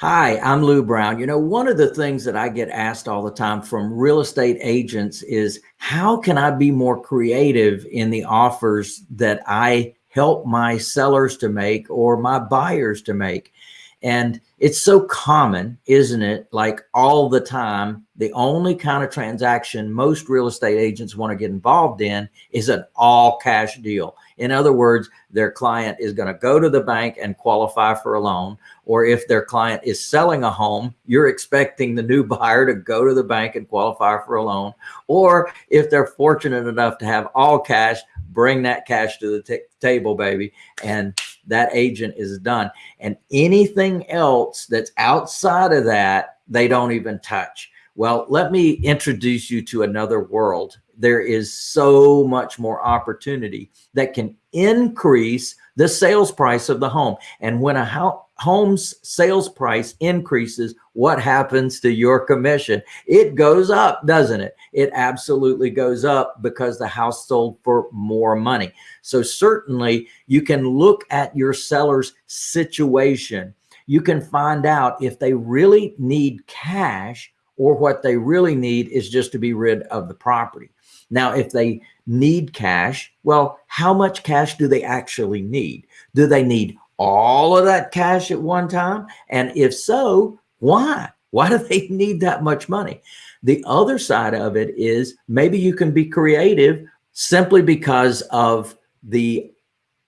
Hi, I'm Lou Brown. You know, one of the things that I get asked all the time from real estate agents is how can I be more creative in the offers that I help my sellers to make or my buyers to make? And it's so common, isn't it? Like all the time, the only kind of transaction most real estate agents want to get involved in is an all cash deal. In other words, their client is going to go to the bank and qualify for a loan. Or if their client is selling a home, you're expecting the new buyer to go to the bank and qualify for a loan. Or if they're fortunate enough to have all cash, bring that cash to the table, baby. And that agent is done. And anything else that's outside of that, they don't even touch. Well, let me introduce you to another world there is so much more opportunity that can increase the sales price of the home. And when a home's sales price increases, what happens to your commission? It goes up, doesn't it? It absolutely goes up because the house sold for more money. So certainly you can look at your seller's situation. You can find out if they really need cash or what they really need is just to be rid of the property. Now, if they need cash, well, how much cash do they actually need? Do they need all of that cash at one time? And if so, why? Why do they need that much money? The other side of it is maybe you can be creative simply because of the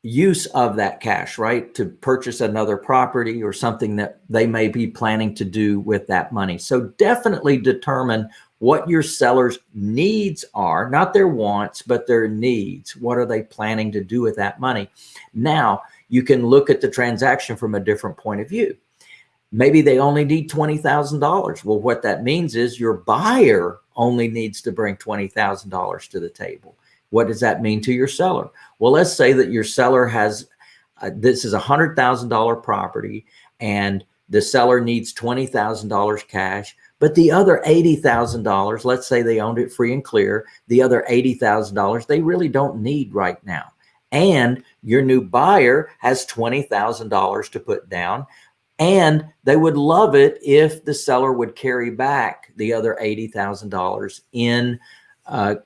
use of that cash, right? To purchase another property or something that they may be planning to do with that money. So definitely determine what your seller's needs are, not their wants, but their needs. What are they planning to do with that money? Now you can look at the transaction from a different point of view. Maybe they only need $20,000. Well, what that means is your buyer only needs to bring $20,000 to the table. What does that mean to your seller? Well, let's say that your seller has, uh, this is a $100,000 property and the seller needs $20,000 cash, but the other $80,000, let's say they owned it free and clear, the other $80,000 they really don't need right now. And your new buyer has $20,000 to put down and they would love it if the seller would carry back the other $80,000 in uh,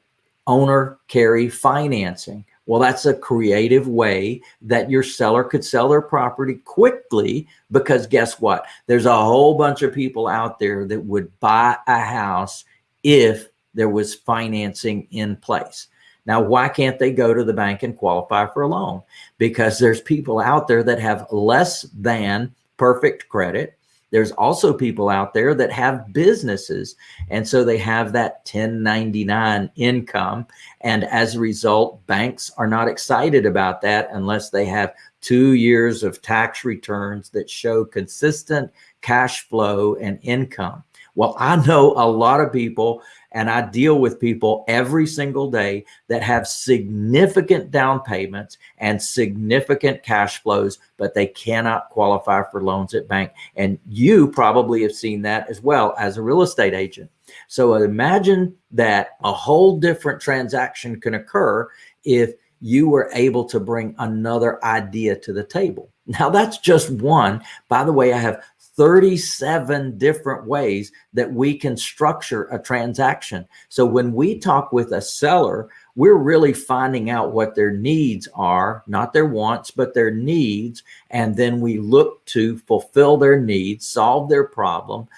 owner carry financing. Well, that's a creative way that your seller could sell their property quickly because guess what? There's a whole bunch of people out there that would buy a house if there was financing in place. Now, why can't they go to the bank and qualify for a loan? Because there's people out there that have less than perfect credit there's also people out there that have businesses. And so they have that 1099 income. And as a result, banks are not excited about that unless they have two years of tax returns that show consistent cash flow and income. Well, I know a lot of people and I deal with people every single day that have significant down payments and significant cash flows, but they cannot qualify for loans at bank. And you probably have seen that as well as a real estate agent. So imagine that a whole different transaction can occur if you were able to bring another idea to the table. Now that's just one. By the way, I have 37 different ways that we can structure a transaction. So when we talk with a seller, we're really finding out what their needs are, not their wants, but their needs. And then we look to fulfill their needs, solve their problem,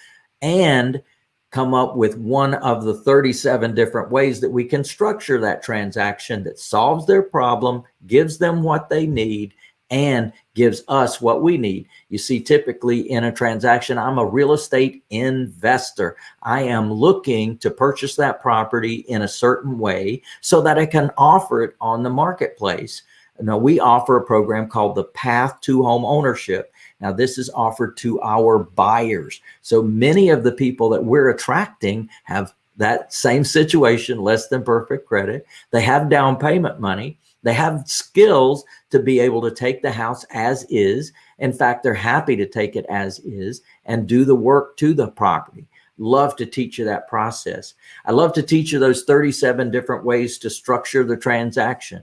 and come up with one of the 37 different ways that we can structure that transaction that solves their problem, gives them what they need, and gives us what we need. You see, typically in a transaction, I'm a real estate investor. I am looking to purchase that property in a certain way so that I can offer it on the marketplace. Now, we offer a program called the Path to Home Ownership. Now, this is offered to our buyers. So many of the people that we're attracting have that same situation, less than perfect credit. They have down payment money they have skills to be able to take the house as is. In fact, they're happy to take it as is and do the work to the property. Love to teach you that process. I love to teach you those 37 different ways to structure the transaction.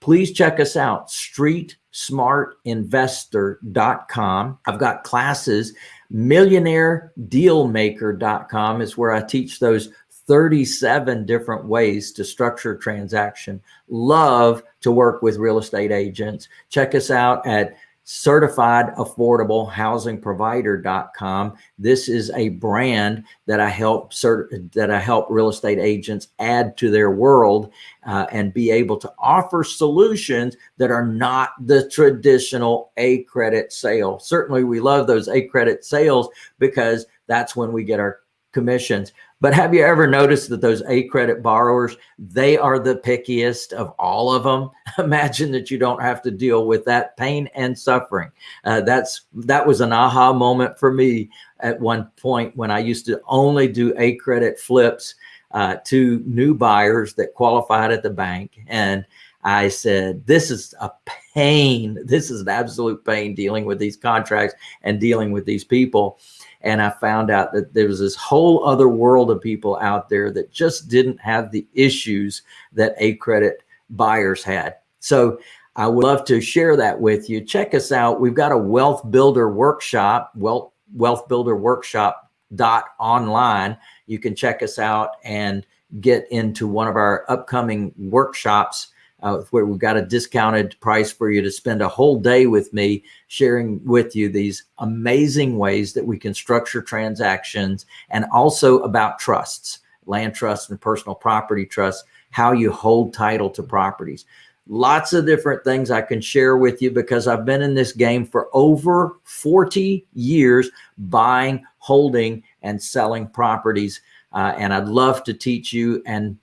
please check us out, streetsmartinvestor.com. I've got classes, millionairedealmaker.com is where I teach those 37 different ways to structure transaction. Love to work with real estate agents. Check us out at certified affordable housing provider.com. This is a brand that I help cert that I help real estate agents add to their world uh, and be able to offer solutions that are not the traditional A credit sale. Certainly we love those A credit sales because that's when we get our commissions. But have you ever noticed that those A credit borrowers, they are the pickiest of all of them? Imagine that you don't have to deal with that pain and suffering. Uh, that's that was an aha moment for me at one point when I used to only do A credit flips uh, to new buyers that qualified at the bank. And I said, this is a pain. This is an absolute pain dealing with these contracts and dealing with these people. And I found out that there was this whole other world of people out there that just didn't have the issues that A credit buyers had. So I would love to share that with you. Check us out. We've got a wealth builder workshop, wealth, wealth builder workshop dot online. You can check us out and get into one of our upcoming workshops uh, where we've got a discounted price for you to spend a whole day with me sharing with you these amazing ways that we can structure transactions and also about trusts, land trusts and personal property trusts, how you hold title to properties. Lots of different things I can share with you because I've been in this game for over 40 years buying, holding, and selling properties. Uh, and I'd love to teach you and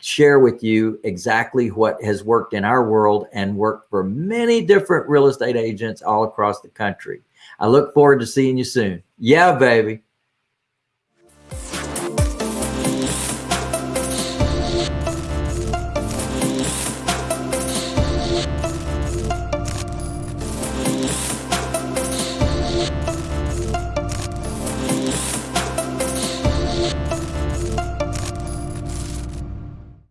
share with you exactly what has worked in our world and worked for many different real estate agents all across the country. I look forward to seeing you soon. Yeah, baby.